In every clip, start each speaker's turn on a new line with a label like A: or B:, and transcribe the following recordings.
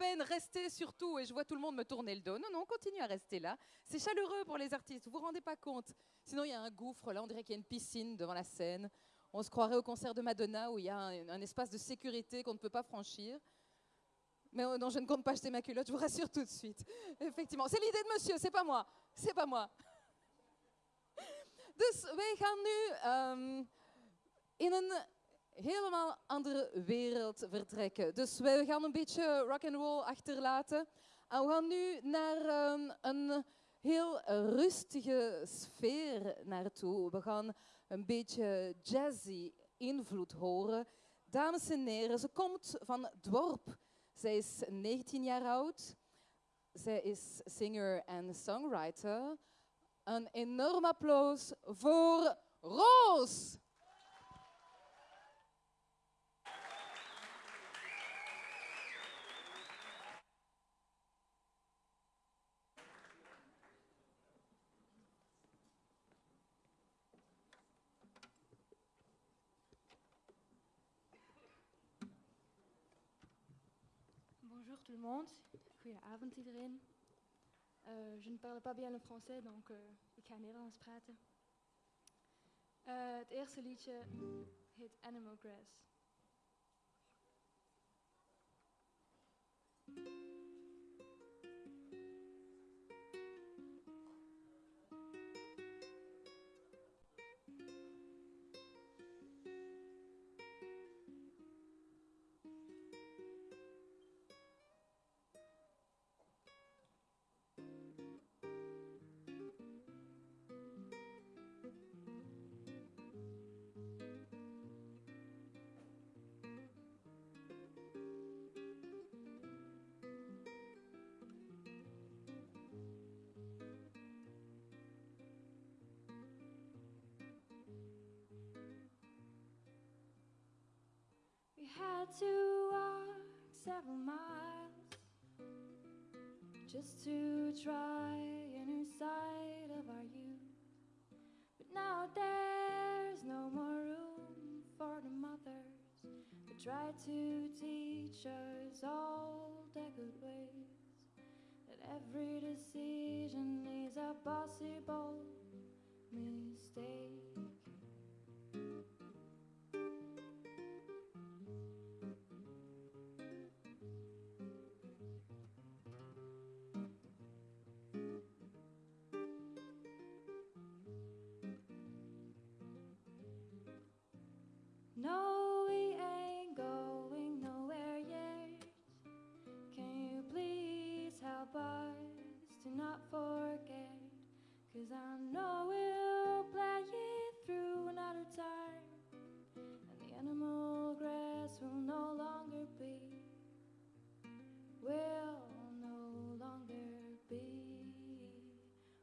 A: peine, restez surtout. Et je vois tout le monde me tourner le dos. Non, non, continue à rester là. C'est chaleureux pour les artistes, vous vous rendez pas compte. Sinon, il y a un gouffre là, on dirait qu'il y a une piscine devant la scène. On se croirait au concert de Madonna où il y a un, espace de sécurité qu'on ne peut pas franchir. Mais oh non, je ne compte pas acheter ma culotte, je vous rassure tout de suite. Effectivement, c'est l'idée de monsieur, c'est pas moi. C'est pas moi. Dus wij gaan nu ehm, in helemaal andere wereld vertrekken. Dus wij gaan een beetje rock and roll achterlaten. En we gaan nu naar ehm, een heel rustige sfeer naartoe. We gaan een beetje jazzy invloed horen. Dames en heren, ze komt van Dworp. Zij is 19 jaar oud. Zij is singer en songwriter. Een enorm applaus voor Roos.
B: Tout le monde. Goedenavond iedereen. Uh, je ne parle pas bien le français, donc uh, ik ga Nederlands praten. Uh, het eerste liedje heet Animal Grass. Had to walk several miles just to try a new side of our youth. But now there's no more room for the mothers who try to teach us all the good ways. That every decision is a possible mistake. Not forget? Cause I know we'll play it through another time. And the animal grass will no longer be. Will no longer be.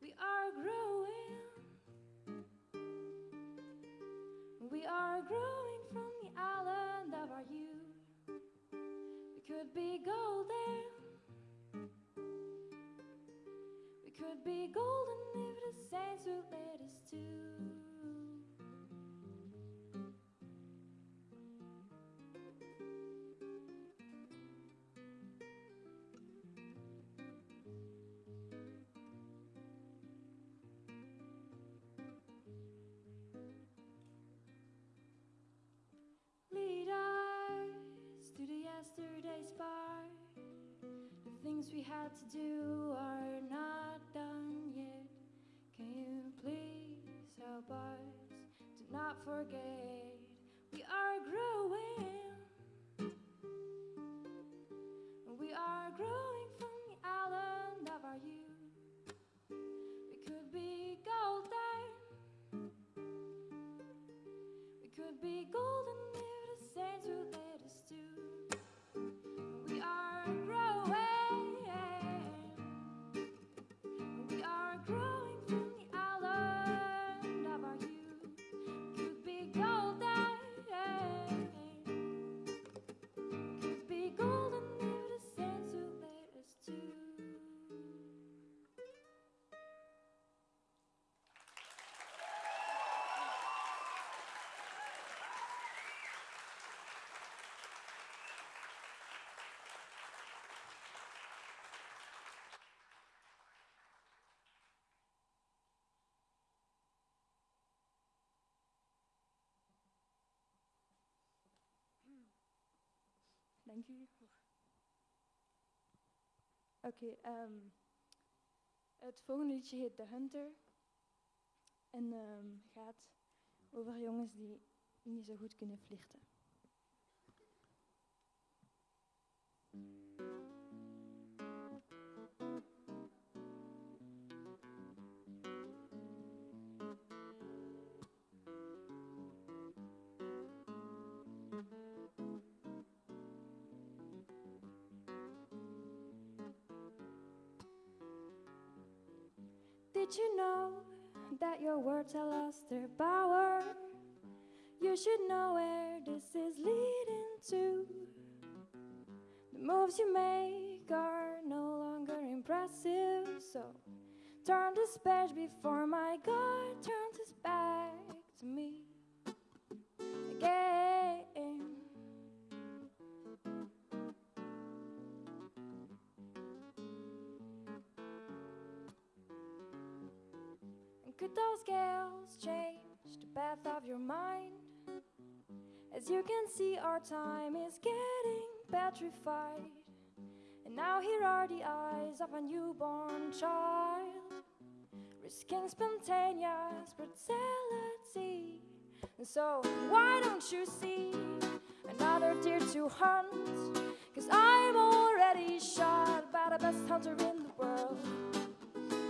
B: We are growing. We are growing from the island of our youth. We could be golden. Could be golden if the saints would let us to. Lead us to the yesterday's bar. The things we had to do are not help us to not forget? We are growing. We are growing dank u. Oké, ehm, het volgende liedje heet The Hunter. En ehm, gaat over jongens die niet zo goed kunnen flirten. Did you know that your words have lost their power? You should know where this is leading to. The moves you make are no longer impressive, so turn this page before my God turns could those scales change the path of your mind? As you can see, our time is getting petrified. And now here are the eyes of a newborn child, risking spontaneous brutality. And so, why don't you see another deer to hunt? Cause I'm already shot by the best hunter in the world.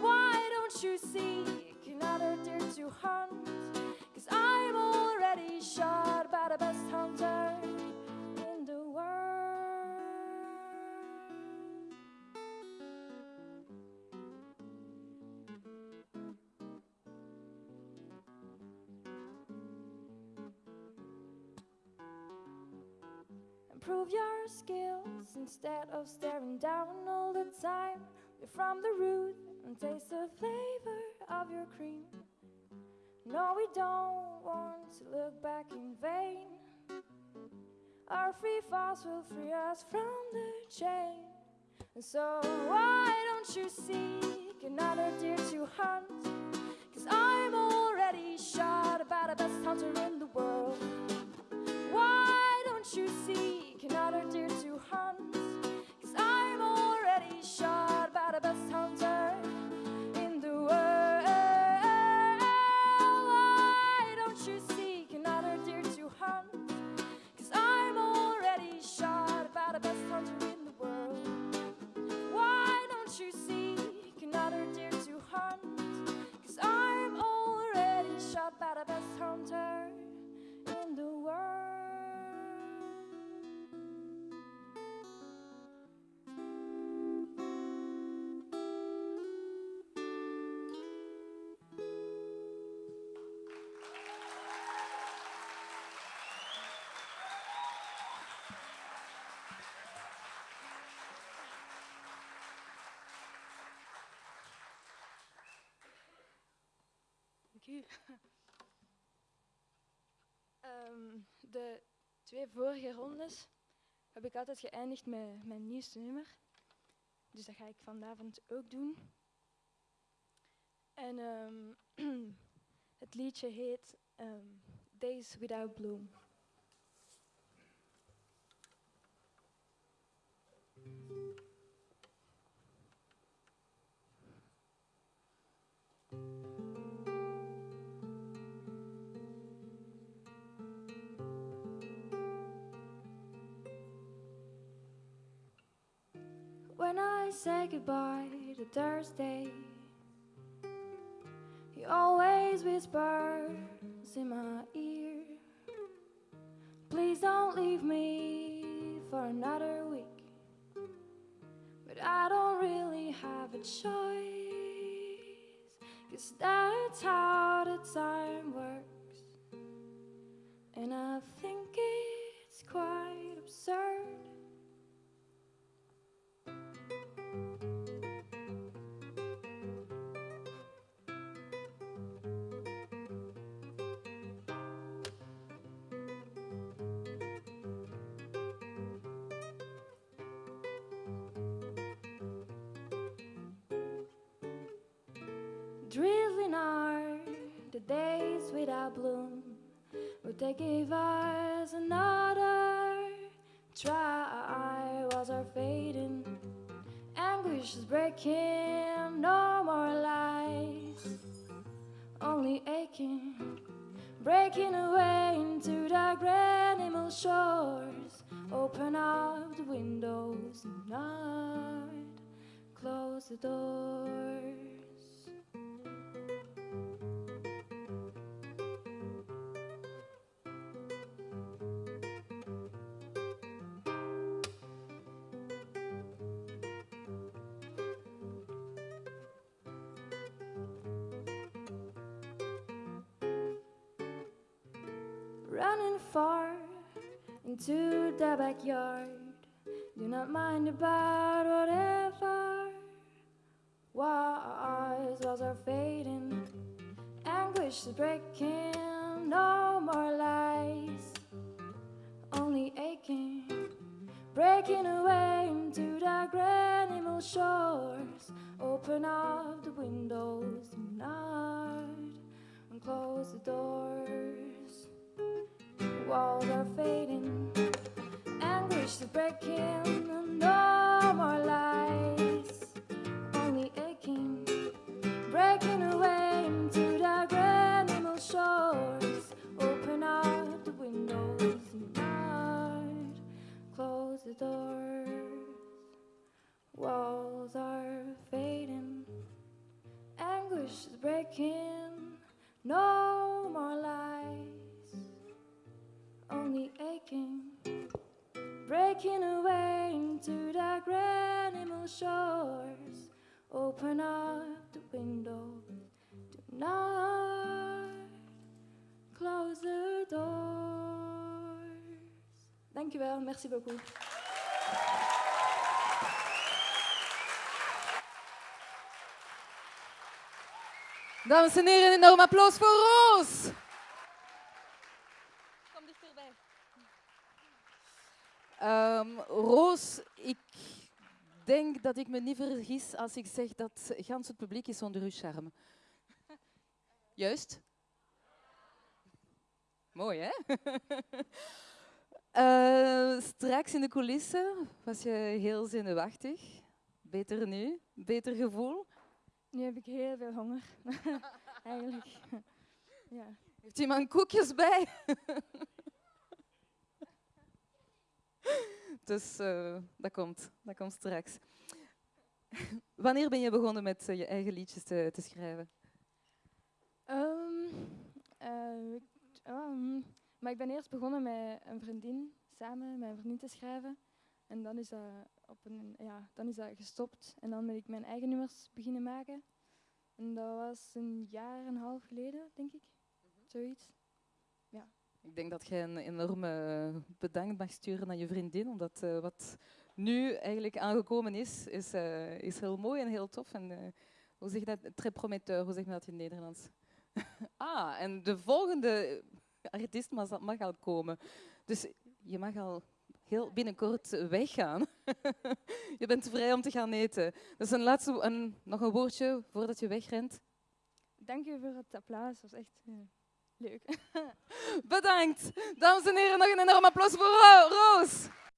B: Why don't you seek another deer to hunt? Cause I'm already shot by the best hunter in the world. Improve your skills instead of staring down all the time. You're from the root and taste the flavor of your cream. No, we don't want to look back in vain. Our free falls will free us from the chain. And so, why don't you seek another deer to hunt? Cause I'm already shot by the best hunter in the world. Why don't you seek another deer to hunt? Cause I'm already shot by the best hunter Ehm, de twee vorige rondes heb ik altijd geëindigd met mijn nieuwste nummer. Dus dat ga ik vanavond ook doen. En ehm, het liedje heet ehm, Days Without Bloom. When I say goodbye to Thursday, he always whispers in my ear, Please don't leave me for another week. But I don't really have a choice, cause that's how Drizzling are the days without bloom, but they gave us another try. fading. Anguish is breaking, no more lies. Only aching, breaking away into dark animal shores. Open up the windows tonight, close the doors. Far into the backyard. Do not mind about whatever. Wise walls are fading, anguish is breaking. No more lies, only aching, breaking away into the animal shores. Open up the windows tonight anguish is breaking, no more lies, only aching, breaking away into the animal shores. Open up the windows tonight, close the doors. Walls are fading, anguish is breaking, no more lies only aching, breaking away into dark animal shores. Open up the window tonight, close the doors. Dankjewel, merci beaucoup.
A: Dames en heren, een enorm applaus voor Roos. Kom dichterbij. Ehm, Roos, ik denk dat ik me niet vergis als ik zeg dat gans het publiek is onder uw charme. Juist? Mooi, hè? Eh, straks in de coulissen was je heel zenuwachtig. Beter nu? Beter gevoel?
B: Nu heb ik heel veel honger. Eigenlijk. ja.
A: Heeft iemand koekjes bij? dus eh, dat, komt, dat komt straks. Wanneer ben je begonnen met eh, je eigen liedjes te, te schrijven?
B: Ehm, eh, ehm, maar ik ben eerst begonnen met een vriendin, samen met een vriendin te schrijven. En dan is dat, op een, ja, dan is dat gestopt. En dan ben ik mijn eigen nummers beginnen maken. En dat was een jaar en een half geleden, denk ik. Zoiets.
A: Ik denk dat jij een enorme bedankt mag sturen aan je vriendin, omdat eh, wat nu eigenlijk aangekomen is, is, eh, is heel mooi en heel tof. En, eh, hoe zeg je dat? Très prometteur, hoe zeg je dat in het Nederlands? ah, en de volgende artiest mag, al komen. Dus je mag al heel binnenkort weggaan. je bent vrij om te gaan eten. Dus een laatste, een, nog een woordje voordat je wegrent.
B: Dank je voor het applaus. Was echt eh, leuk.
A: Bedankt. Dames en heren, nog een enorm applaus voor Ro- Roos.